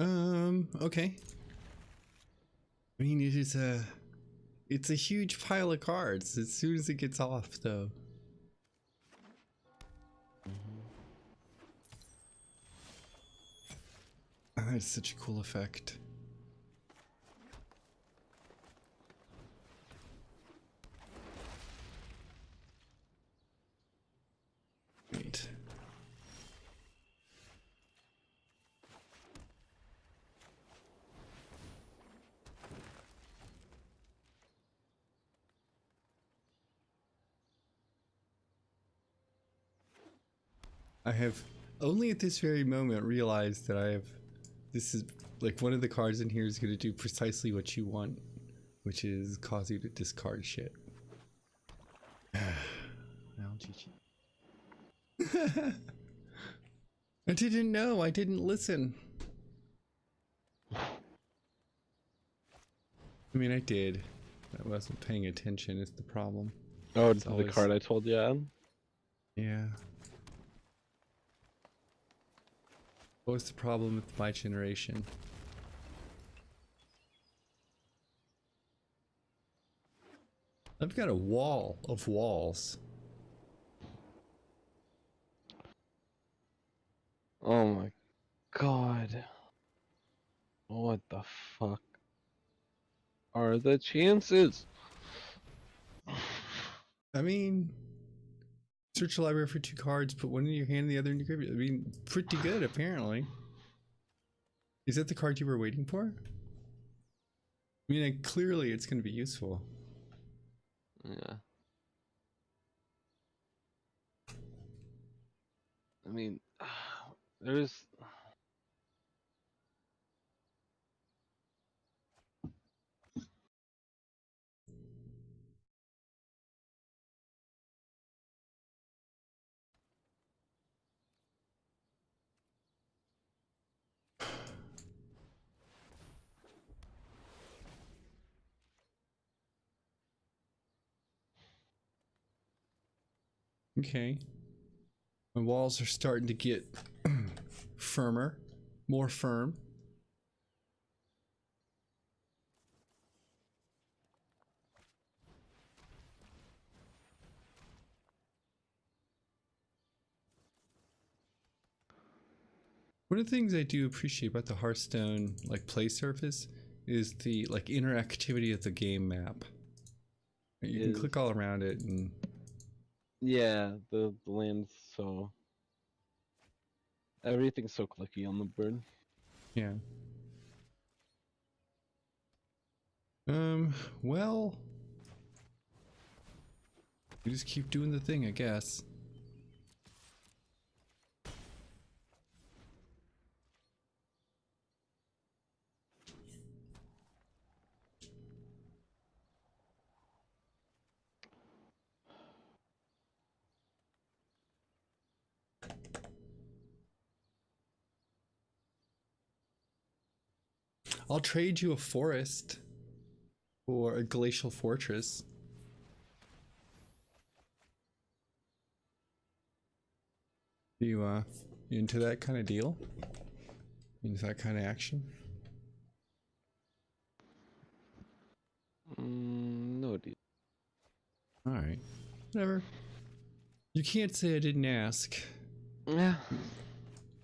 Um, okay. I mean, it is a, it's a huge pile of cards as soon as it gets off, though. That's such a cool effect. Wait. I have only at this very moment realized that I have this is like one of the cards in here is going to do precisely what you want, which is cause you to discard shit. well, GG. I didn't know. I didn't listen. I mean, I did. I wasn't paying attention. Is the problem? Oh, It's the always- card I told you on? Yeah. What was the problem with my generation? I've got a wall of walls. Oh my god. What the fuck are the chances? I mean, search the library for two cards, put one in your hand, and the other in your graveyard. I mean, pretty good, apparently. Is that the card you were waiting for? I mean, like, clearly it's going to be useful. Yeah. I mean, there's. Okay. My walls are starting to get firmer, more firm. One of the things I do appreciate about the Hearthstone like play surface is the like interactivity of the game map. You can Is- click all around it and Yeah, the, the land's so. Everything's so clicky on the board. Yeah. Um, well, we just keep doing the thing, I guess. I'll trade you a forest for a glacial fortress. You uh you into that kind of deal? Into that kind of action? Mm, no, dude. All right, whatever. You can't say I didn't ask. Yeah.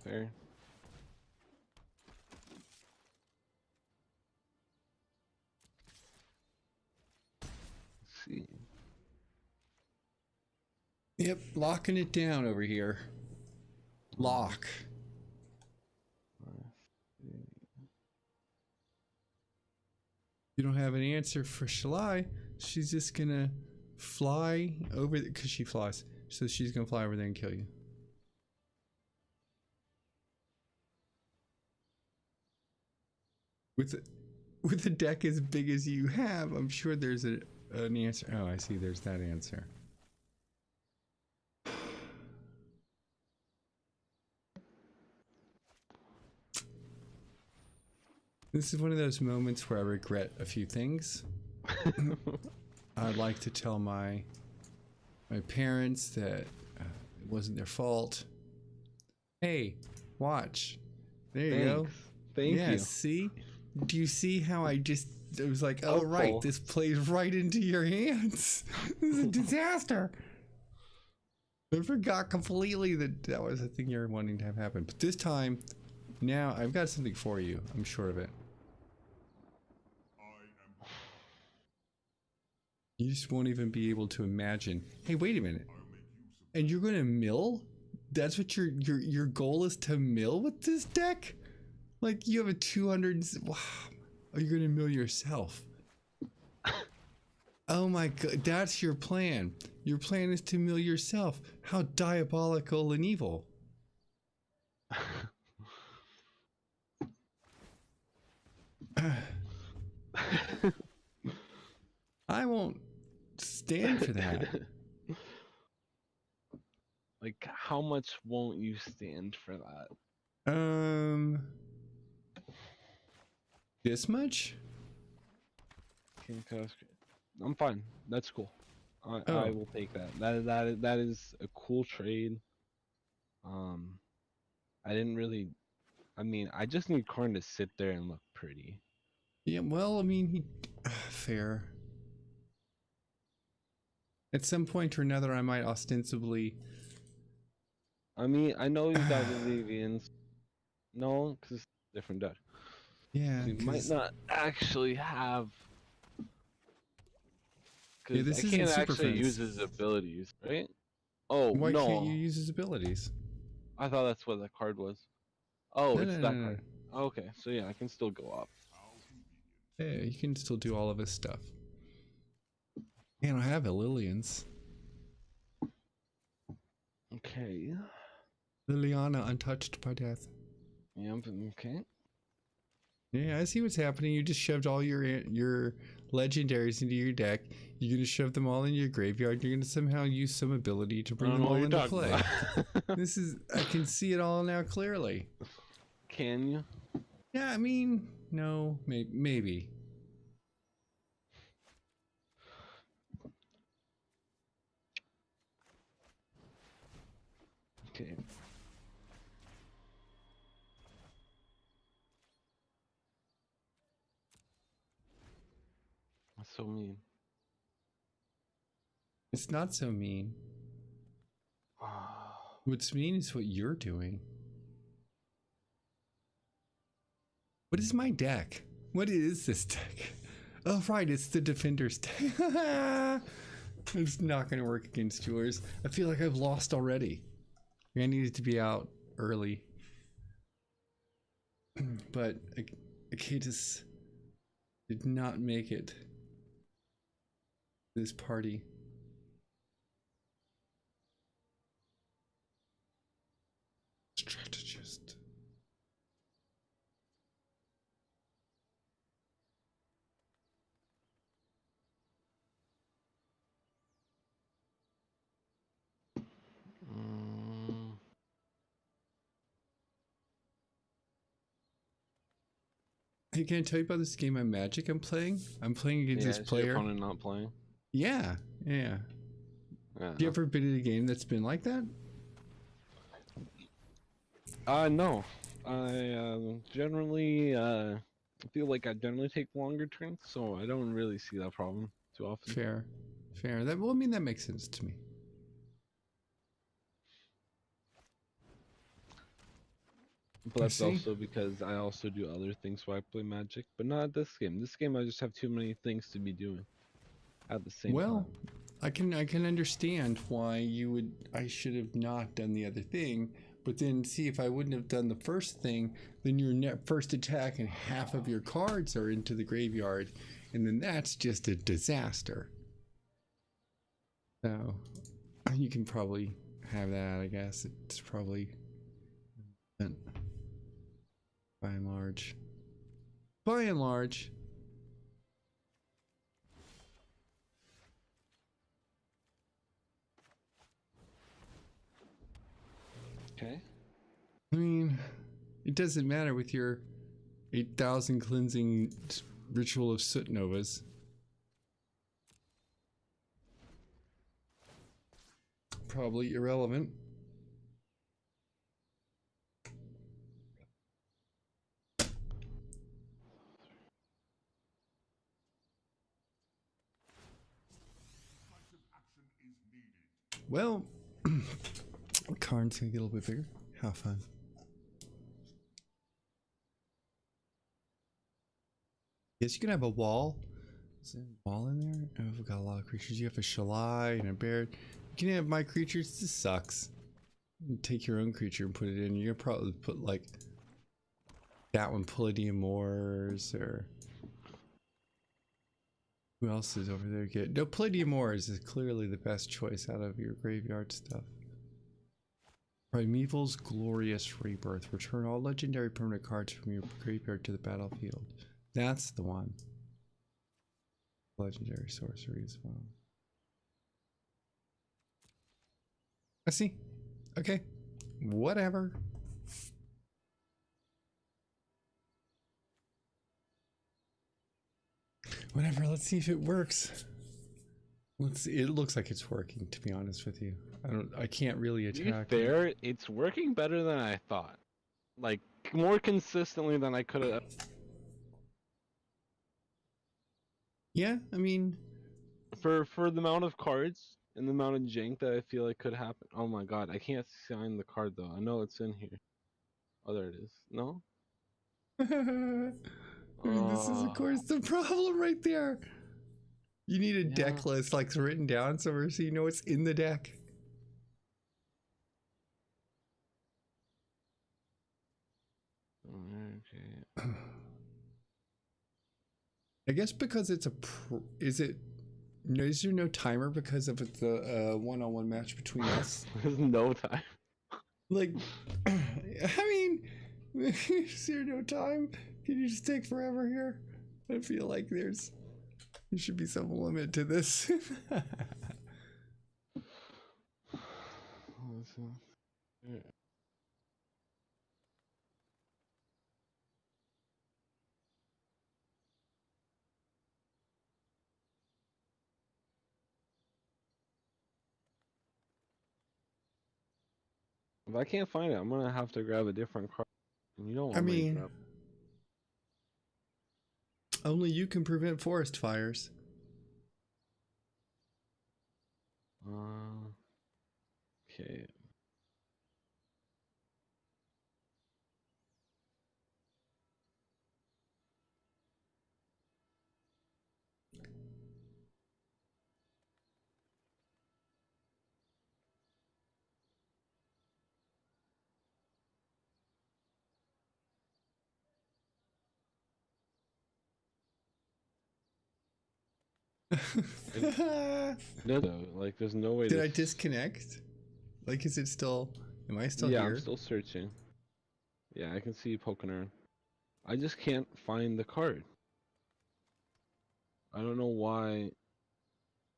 Fair. Let's see. Yep, locking it down over here. Lock. You don't have an answer for Shalai. She's just gonna fly over because she flies. So she's gonna fly over there and kill you. With the, with a deck as big as you have, I'm sure there's a, an answer. Oh, I see. There's that answer. This is one of those moments where I regret a few things. I'd like to tell my my parents that uh, it wasn't their fault. Hey, watch. There you go. Thank yeah, you. see? Do you see how I just it was like, oh right, Helpful. this plays right into your hands. this is a disaster. I forgot completely that that was the thing you're wanting to have happen. But this time, now I've got something for you. I'm sure of it. You just won't even be able to imagine. Hey, wait a minute. And you're gonna mill? That's what your your your goal is to mill with this deck? Like you have a 200. s- Wow. Oh, you're gonna mill yourself. Oh my god, that's your plan. Your plan is to mill yourself. How diabolical and evil. I won't stand for that. like, how much won't you stand for that? Um, this much? I'm fine. That's cool. I, I Oh. will take that. That that is, that is a cool trade. Um, I didn't really. I mean, I just need Karn to sit there and look pretty. Yeah, well, I mean, he fair. At some point or another, I might ostensibly. I mean, I know he's got Vivians. No, because it's a different deck. Yeah, He might not actually have. Yeah, this I can't actually use his abilities, right? Oh Why no! can't you use his abilities? I thought that's what that card was. Oh, No, it's no, that no, card. Okay, so yeah, I can still go up. Yeah, you can still do all of his stuff. Man, I have a Lillian's. Okay. Liliana, untouched by death. Yep. Okay. Yeah, I see what's happening. You just shoved all your your legendaries into your deck. You're gonna shove them all in your graveyard. You're gonna somehow use some ability to bring them all into play. this is I can see it all now clearly. Can you? Yeah, I mean, no, may, maybe. Okay. That's so mean. It's not so mean. Ah. What's mean is what you're doing. What is my deck? What is this deck? Oh, right, it's the Defender's deck. it's not going to work against yours. I feel like I've lost already. I needed to be out early. But Ak- Akatis did not make it. This party. Strategist. Mm, Hey, can I tell you about this game of Magic I'm playing? I'm playing against yeah, this is your player. opponent not playing? Yeah, yeah. Yeah. Have you ever been in a game that's been like that? Uh, no. I uh, generally uh, feel like I generally take longer turns, so I don't really see that problem too often. Fair, fair. That well, I mean that makes sense to me. But that's also because I also do other things while I play Magic, but not this game. This game I just have too many things to be doing at the same well, time. Well, I can I can understand why you would. I should have not done the other thing, but then see if I wouldn't have done the first thing, then your first attack and half of your cards are into the graveyard, and then that's just a disaster. So you can probably have that. I guess it's probably but by and large. By and large. Okay. I mean, it doesn't matter with your 8,000 cleansing ritual of soot novas. Probably irrelevant. Well, Karn's gonna get a little bit bigger. How fun. Yes, you can have a wall. Is there a wall in there? Oh, we've got a lot of creatures. You have a Shalai and a bear. You can have my creatures. This sucks. You take your own creature and put it in. You're probably put like that one, Palladia-Mors, or who else is over there? Good. No, Palladia-Mors is clearly the best choice out of your graveyard stuff. Primeval's Glorious Rebirth. Return all legendary permanent cards from your graveyard to the battlefield. That's the one. Legendary sorcery as well. I see. Okay. Whatever. Whatever. Let's see if it works. Let's see. It looks like it's working, to be honest with you. I don't I can't really attack. There, it's working better than I thought. Like more consistently than I could have. Yeah, I mean For for the amount of cards and the amount of jank that I feel like could happen. Oh my god, I can't sign the card though. I know it's in here. Oh, there it is. No. I mean, this is of course the problem right there. You need a deck list like written down somewhere so you know what's in the deck. Okay. I guess because it's a is it no is there no timer because of it's a uh, one-on-one match between us? There's no time. Like, I mean, is there no time? Can you just take forever here? I feel like there's there should be some limit to this. This is- yeah. If I can't find it, I'm gonna have to grab a different card. And you don't I mean. Only you can prevent forest fires. Uh, okay. No, no, like there's no way Did I disconnect? Like, is it still? Am I still yeah, here? I'm still searching. Yeah, I can see you poking around. I just can't find the card. I don't know why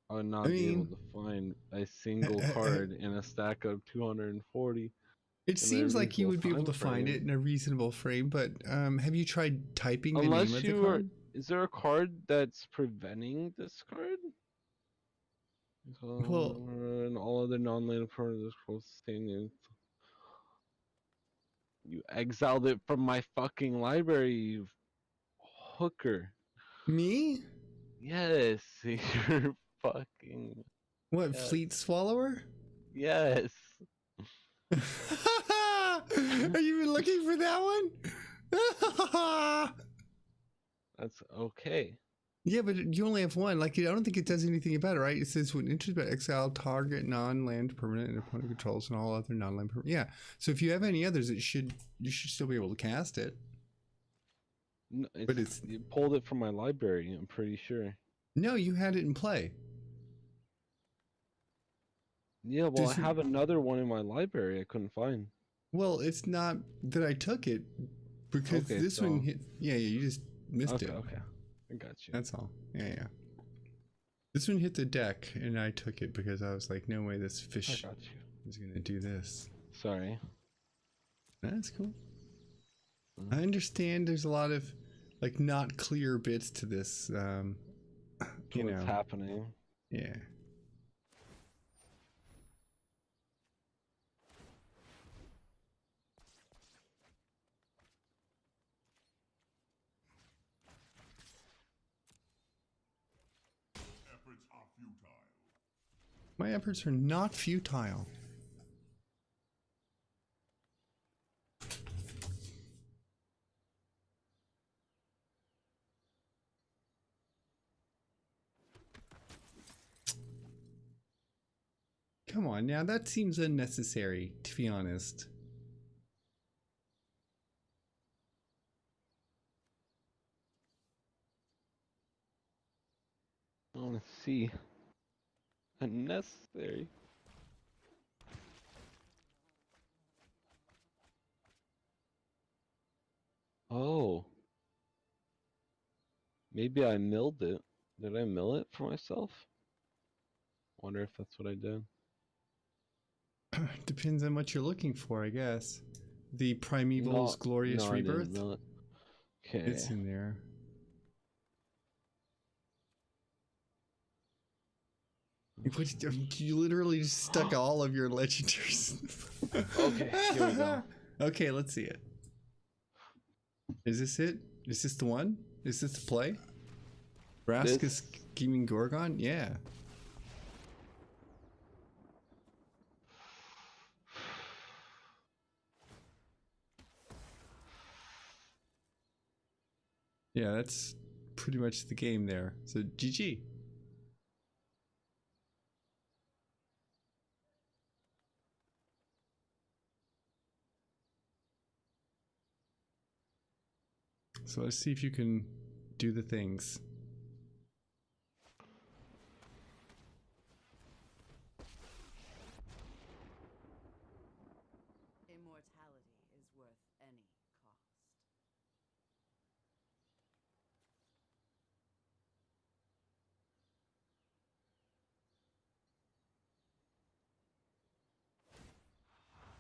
I would not be able to find a single card in a stack of 240. It seems like you would be able to time find it in a reasonable frame, but um, have you tried typing the name of the you are- card? Is there a card that's preventing this card? Well- and all other non-land permanents close to the same name. You exiled it from my fucking library, you hooker. Me? Yes, you're fucking What, Yeah. Fleet Swallower? yes. Are you even looking for that one? That's okay. yeah, but you only have one. Like, I don't think it does anything about it, right? It says when interested by exile, target non-land permanent and opponent controls and all other non-land permanent. Yeah. So if you have any others, it should you should still be able to cast it. No, it's, But it's- you pulled it from my library. I'm pretty sure. No, you had it in play. Yeah, well, I Does it- have another one in my library. I couldn't find. Well, it's not that I took it because Okay, this one hit. Yeah, yeah, you just missed Okay, it. okay, I got you. That's all. Yeah, yeah. This one hit the deck, and I took it because I was like, no way, this fish is gonna do this. Sorry. That's cool. Mhm. I understand. There's a lot of like not clear bits to this. Um, you What's know, happening? yeah. My efforts are not futile. Come on, now that seems unnecessary, to be honest. I want to see. Unnecessary. Oh. Maybe I milled it. Did I mill it for myself? Wonder if that's what I did. Depends on what you're looking for, I guess. The Primeval's No, Glorious no, Rebirth? mill it. Okay. It's in there. You, you literally just stuck all of your legendaries. Okay, here we go. Okay, let's see it. Is this it? Is this the one? Is this the play? Raskus This- Scheming Gorgon? Yeah. Yeah, that's pretty much the game there. So GG. So let's see if you can do the things. Immortality is worth any cost.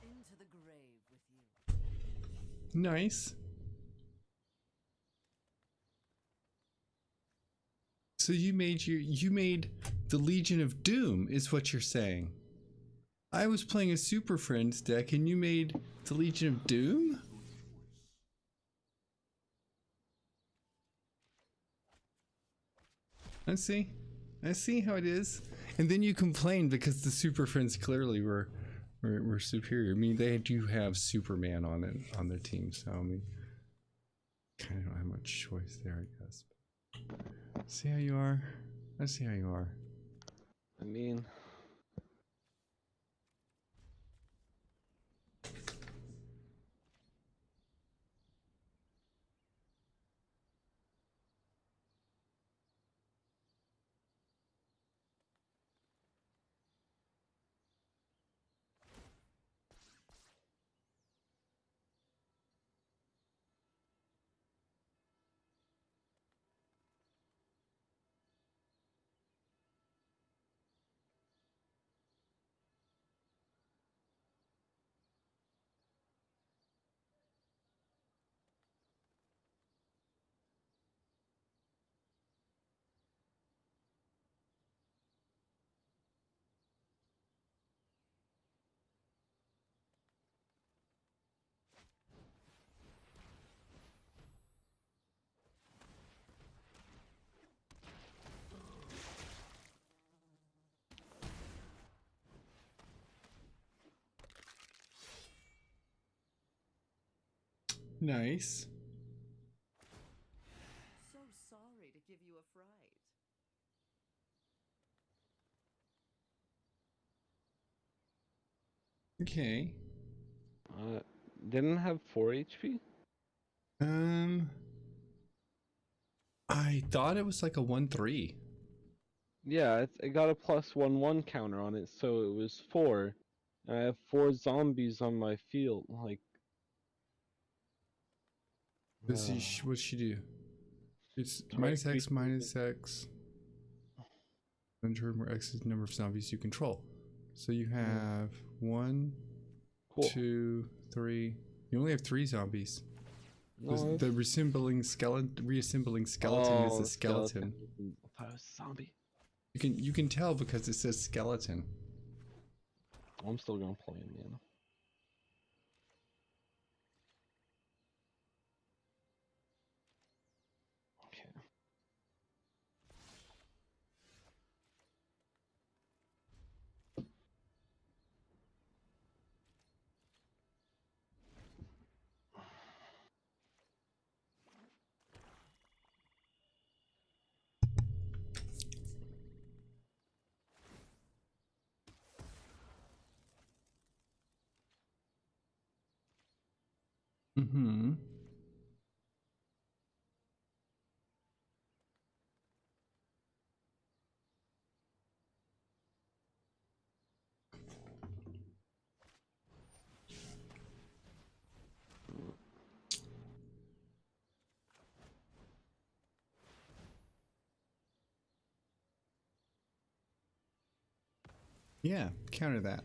Into the grave with you. Nice. So you made your you made the Legion of Doom is what you're saying. I was playing a Super Friends deck and you made the Legion of Doom? I see. I see how it is. And then you complained because the Super Friends clearly were were, were superior. I mean, they do have Superman on it on their team, so I mean, kind of don't have much choice there, I guess. See how you are. I see how you are. I mean, Nice. So sorry to give you a fright. Okay. uh, didn't have 4 HP? Um. I thought it was like a one three. Yeah, it, it got a plus 1 1 counter on it, so it was 4. And I have 4 zombies on my field. Like, Let's see. uh, sh- What'd she do? It's minus X minus X. Enter more X is the number of zombies you control. So you have one, cool. two, three. You only have three zombies. No, The- reassembling skeleton, reassembling skeleton is Oh, a skeleton. I thought it was zombie. You can you can tell because it says skeleton. I'm still gonna play him, man. Okay. Mm-hmm. Yeah, counter that.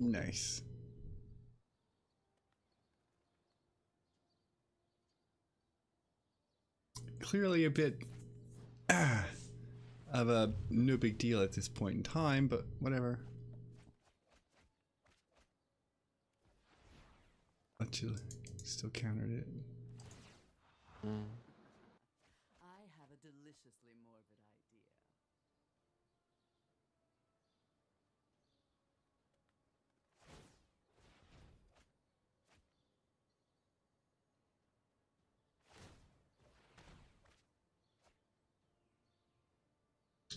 Nice. Clearly a bit of a no big deal at this point in time, but whatever. But you still countered it. Mm. I have a deliciously morbid idea.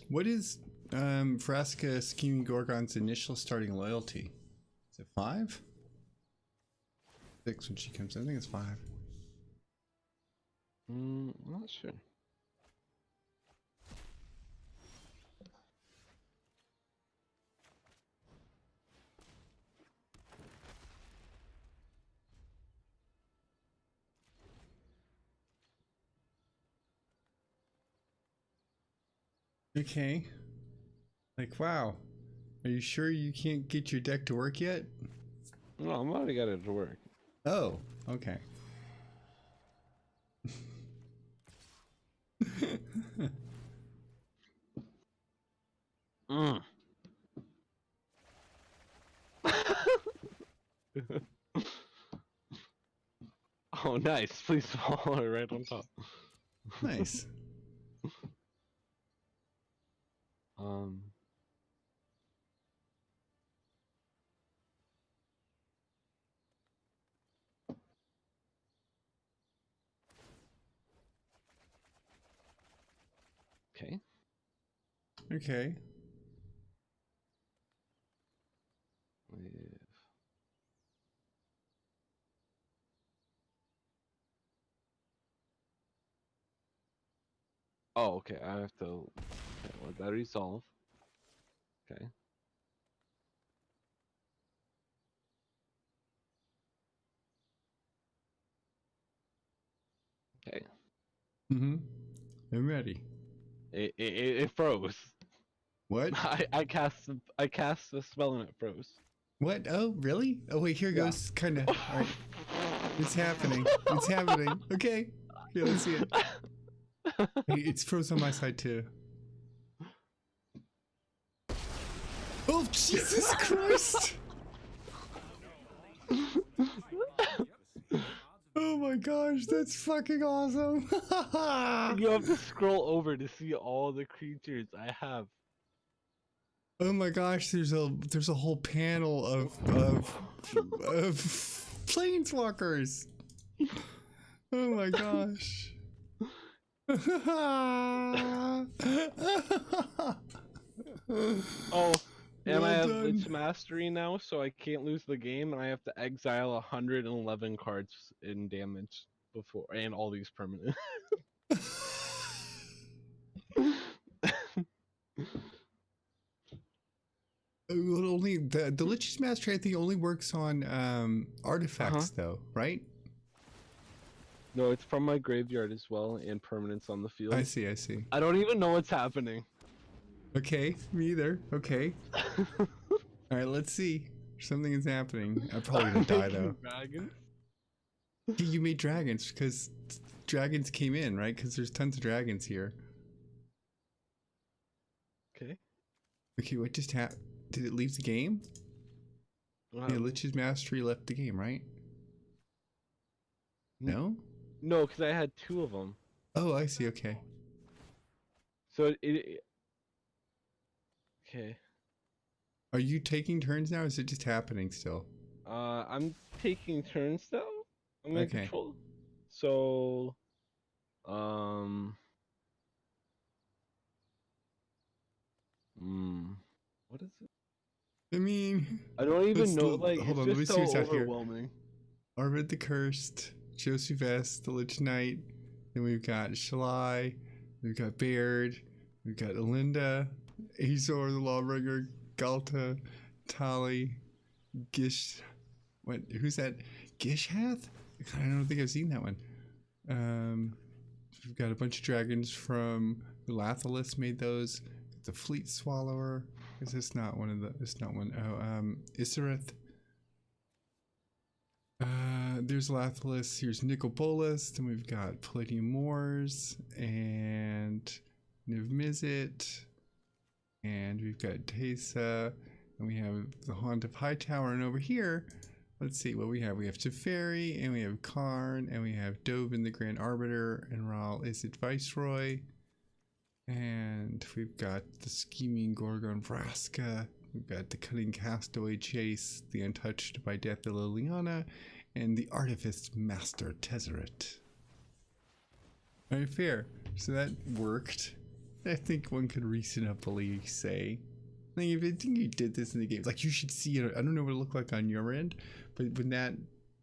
What is um, Vraska Scheming Gorgon's initial starting loyalty? Is it five? Six when she comes in. I think it's five. Mm, I'm not sure. Okay. Like, wow. Are you sure you can't get your deck to work yet? No, I'm already got it to work. Oh, okay. Mm. oh, nice. Please follow it right on top. nice. Um. Okay. Okay. Live. Oh, okay. I have to that resolve. Okay. Okay. Mm-hmm. I'm ready. It it, it froze. What? I I cast the- I cast the spell and it froze. What? Oh, really? Oh, wait, here Yeah. goes. Kind of. All right. It's happening. It's happening. Okay. Here, let's see it. It's froze on my side, too. Oh, Jesus Christ! Oh my gosh, that's fucking awesome! you have to scroll over to see all the creatures I have. oh my gosh, there's a there's a whole panel of of of planeswalkers. Oh my gosh. Oh, and I Well have done. its mastery now, so I can't lose the game, and I have to exile 111 cards in damage before, and all these permanent. Well, only the the Lich's Mastery I think only works on um artifacts though, right? no, it's from my graveyard as well, and permanents on the field. I see, I see. I don't even know what's happening. Okay, me either. Okay. All right, let's see. Something is happening. I'm probably gonna die though. Dragon? You made dragons because dragons came in, right? Because there's tons of dragons here. Okay. Okay, what just happened? Did it leave the game? Wow. Yeah, Lich's Mastery left the game, right? No? No, because I had two of them. Oh, I see. Okay. So it, it. Okay. Are you taking turns now? Or is it just happening still? Uh, I'm taking turns now. I'm in Okay. control. So, um, hmm, what is it? I mean, I don't even know. l- Like, hold it's on, let me see what's out here. Arvad the Cursed, Josu Vess, the Lich Knight. Then we've got Shalai. We've got Baird. We've got Elinda, Azor the Lawbringer, Ghalta, Tali, Gish. What? Who's that? Gishath? I don't think I've seen that one. Um, we've got a bunch of dragons from Lathliss made those. The Fleet Swallower. Is this not one of the? It's not one. Oh, um, Isareth. Uh, there's Lathliss. Here's Nicol Bolas. Then we've got Palladia-Mors and Niv Mizzet. And we've got Tesa. And we have the Haunt of Hightower. And over here, let's see what we have. We have Teferi, and we have Karn, and we have Dovin the Grand Arbiter, and Ral Izzet Viceroy. And we've got the Scheming Gorgon Vraska. We've got the Cunning Castaway Chase, the Untouched by Death of Liliana, and the Artifice Master Tezzeret. Alright, fair. So that worked. I think one could reasonably say. Like if I think you did this in the game, like you should see it. I don't know what it looked like on your end, but when that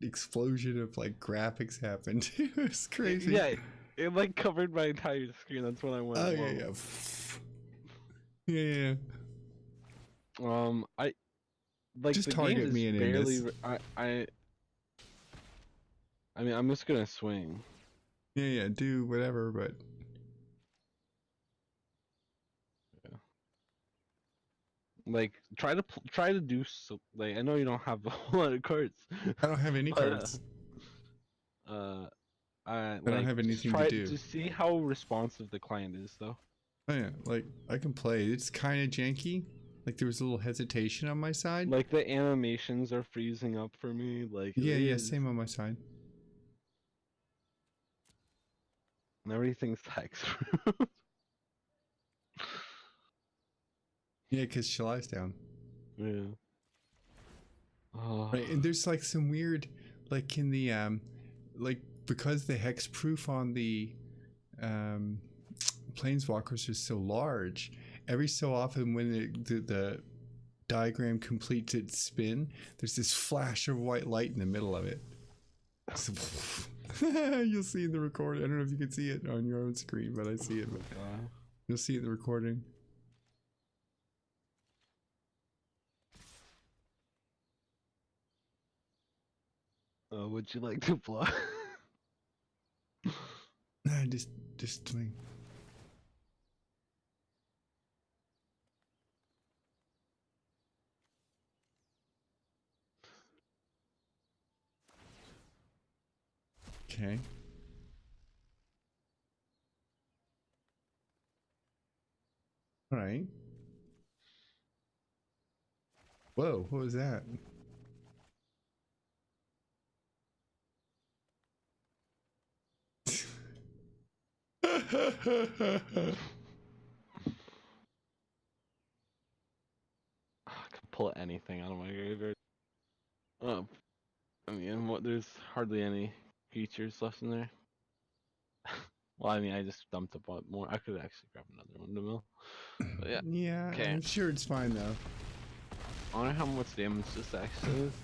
explosion of like graphics happened, it was crazy. Yeah, it, like covered my entire screen. That's when I went. Oh yeah, yeah. Yeah, yeah. Um, I like Just the target game is me and barely. Re- I I. I mean, I'm just gonna swing. Yeah, yeah, do whatever, but Like, try to pl- try to do so. Like, I know you don't have a whole lot of cards. I don't have any But, uh, cards. Uh, I, I don't have anything to try, do. Just see how responsive the client is, though. Oh yeah, like I can play. It's kind of janky. Like there was a little hesitation on my side. Like the animations are freezing up for me. Like, yeah, yeah, is- same on my side. And everything's text. Yeah, because Shalai's down. yeah. Oh, Right, and there's like some weird, like in the um, like because the hex proof on the um, planeswalkers is so large, every so often when it, the the diagram completes its spin, there's this flash of white light in the middle of it. So, you'll see in the recording. I don't know if you can see it on your own screen, but I see it. But you'll see it in the recording. Uh, would you like to play? Nah, just just swing. Okay. All right. Whoa, what was that? I can pull anything out of my graveyard. Oh, I mean, what? There's hardly any features left in there. well, I mean, I just dumped a lot more. I could actually grab another one to mill. But yeah, yeah, Okay. I'm sure it's fine though. I wonder how much damage this actually is.